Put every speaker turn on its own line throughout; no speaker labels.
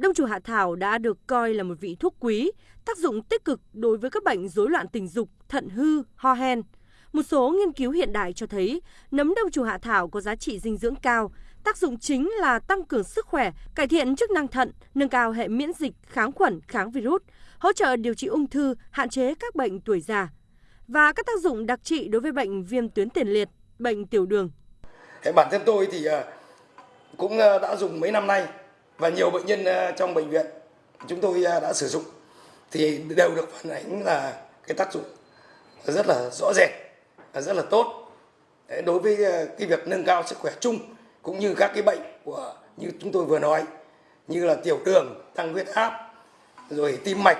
đông trùng hạ thảo đã được coi là một vị thuốc quý, tác dụng tích cực đối với các bệnh rối loạn tình dục, thận hư, ho hen. Một số nghiên cứu hiện đại cho thấy nấm đông trùng hạ thảo có giá trị dinh dưỡng cao, tác dụng chính là tăng cường sức khỏe, cải thiện chức năng thận, nâng cao hệ miễn dịch, kháng khuẩn, kháng virus, hỗ trợ điều trị ung thư, hạn chế các bệnh tuổi già và các tác dụng đặc trị đối với bệnh viêm tuyến tiền liệt, bệnh tiểu đường.
Bản thân tôi thì ờ, cũng ờ, đã dùng mấy năm nay và nhiều bệnh nhân ờ, trong bệnh viện chúng tôi ờ, đã sử dụng thì đều được phản ánh là cái tác dụng rất là rõ rệt rất là tốt. Đối với ờ, cái việc nâng cao sức khỏe chung cũng như các cái bệnh của như chúng tôi vừa nói như là tiểu đường tăng huyết áp rồi tim mạch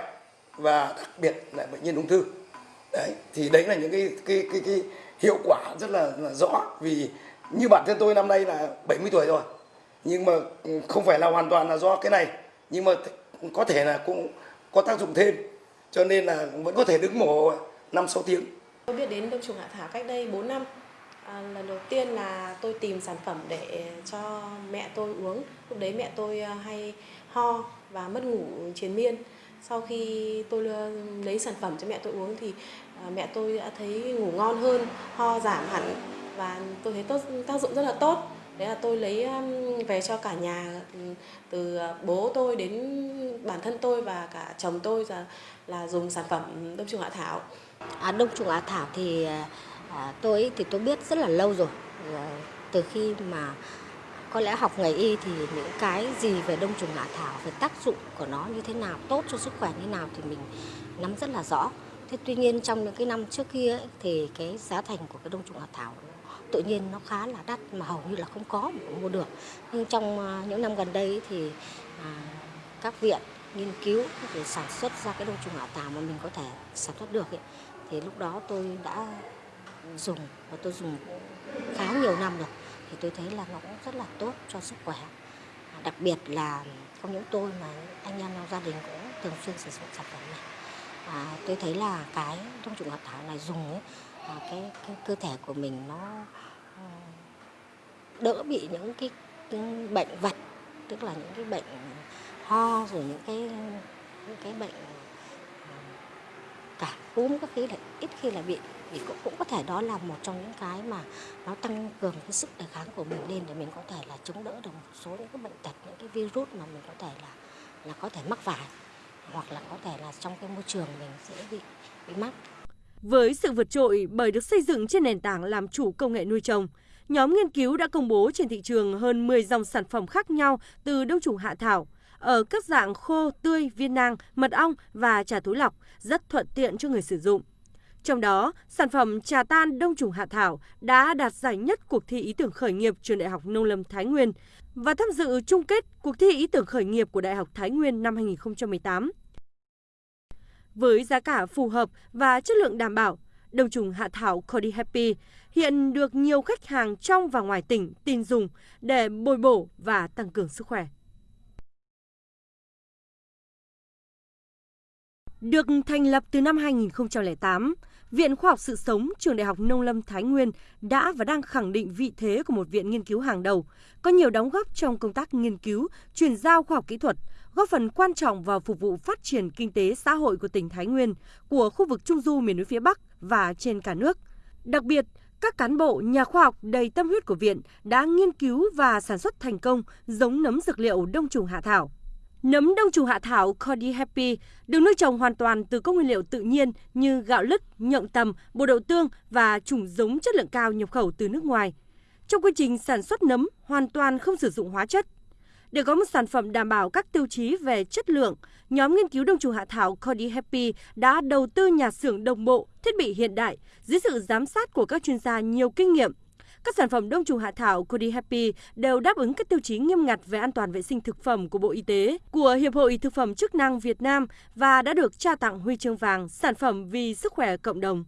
và đặc biệt là bệnh nhân ung thư. Đấy thì đấy là những cái cái cái, cái hiệu quả rất là, là rõ vì như bản thân tôi năm nay là 70 tuổi rồi nhưng mà ừ, không phải là hoàn toàn là do cái này. Nhưng mà có thể là cũng có tác dụng thêm. Cho nên là vẫn có thể đứng mổ năm sáu tiếng.
Tôi biết đến đông trùng hạ thảo cách đây 4 năm. À, lần đầu tiên là tôi tìm sản phẩm để cho mẹ tôi uống. Lúc đấy mẹ tôi à, hay ho và mất ngủ triền miên. Sau khi tôi lấy sản phẩm cho mẹ tôi uống thì à, mẹ tôi đã thấy ngủ ngon hơn ho giảm hẳn và tôi thấy tốt tác dụng rất là tốt đấy là tôi lấy um, về cho cả nhà ừ, từ ờ, bố tôi đến bản thân tôi và cả chồng tôi là là dùng sản phẩm đông trùng hạ thảo.
À, đông trùng hạ thảo thì ờ, à, tôi thì tôi biết rất là lâu rồi. À, từ khi mà có lẽ học nghề y thì những cái gì về đông trùng hạ thảo về tác dụng của nó như thế nào tốt cho sức khỏe như nào thì mình nắm rất là rõ. Thế tuy nhiên trong những cái năm trước kia ấy, thì cái giá thành của cái đông trùng hạ thảo tự nhiên nó khá là đắt mà hầu như là không có mà không mua được. Nhưng trong à, những năm gần đây thì à, các viện nghiên cứu để sản xuất ra cái đông trùng hạ thảo mà mình có thể sản xuất được ấy, thì lúc đó tôi đã dùng và tôi dùng khá nhiều năm rồi. Thì tôi thấy là nó cũng rất là tốt cho sức khỏe. À, đặc biệt là không những tôi mà anh em trong gia đình cũng thường xuyên sử dụng sản phẩm này. À, tôi thấy là cái đông trùng hạ thảo này dùng ấy, cái, cái cơ thể của mình nó ờ, đỡ bị những cái, cái bệnh vật tức là những cái bệnh ho rồi những cái những cái bệnh ờ, cả cúm các thứ là ít khi là bị thì cũng, cũng có thể đó là một trong những cái mà nó tăng cường cái sức đề kháng của mình lên để mình có thể là chống đỡ được một số những cái bệnh tật những cái virus mà mình có thể là là có thể mắc phải hoặc là có thể là trong cái môi trường mình sẽ bị bị mắc.
Với sự vượt trội bởi được xây dựng trên nền tảng làm chủ công nghệ nuôi trồng, nhóm nghiên cứu đã công bố trên thị trường hơn 10 dòng sản phẩm khác nhau từ đông trùng hạ thảo ở các dạng khô, tươi, viên nang, mật ong và trà túi lọc, rất thuận tiện cho người sử dụng. Trong đó, sản phẩm trà tan đông trùng hạ thảo đã đạt giải nhất cuộc thi ý tưởng khởi nghiệp trường Đại học Nông lâm Thái Nguyên và tham dự chung kết cuộc thi ý tưởng khởi nghiệp của Đại học Thái Nguyên năm 2018. Với giá cả phù hợp và chất lượng đảm bảo, đông trùng hạ thảo Cody Happy hiện được nhiều khách hàng trong và ngoài tỉnh tin dùng để bồi bổ và tăng cường sức khỏe. Được thành lập từ năm 2008, Viện Khoa học Sự Sống, Trường Đại học Nông lâm Thái Nguyên đã và đang khẳng định vị thế của một viện nghiên cứu hàng đầu, có nhiều đóng góp trong công tác nghiên cứu, chuyển giao khoa học kỹ thuật, góp phần quan trọng vào phục vụ phát triển kinh tế xã hội của tỉnh Thái Nguyên, của khu vực Trung Du miền núi phía Bắc và trên cả nước. Đặc biệt, các cán bộ, nhà khoa học đầy tâm huyết của viện đã nghiên cứu và sản xuất thành công giống nấm dược liệu đông trùng hạ thảo. Nấm đông trùng hạ thảo Cody Happy được nuôi trồng hoàn toàn từ các nguyên liệu tự nhiên như gạo lứt, nhộng tầm, bột đậu tương và chủng giống chất lượng cao nhập khẩu từ nước ngoài. Trong quy trình sản xuất nấm hoàn toàn không sử dụng hóa chất. Để có một sản phẩm đảm bảo các tiêu chí về chất lượng, nhóm nghiên cứu đông trùng hạ thảo Cody Happy đã đầu tư nhà xưởng đồng bộ, thiết bị hiện đại dưới sự giám sát của các chuyên gia nhiều kinh nghiệm các sản phẩm đông trùng hạ thảo Cody Happy đều đáp ứng các tiêu chí nghiêm ngặt về an toàn vệ sinh thực phẩm của Bộ Y tế, của Hiệp hội Thực phẩm chức năng Việt Nam và đã được trao tặng huy chương vàng sản phẩm vì sức khỏe cộng đồng.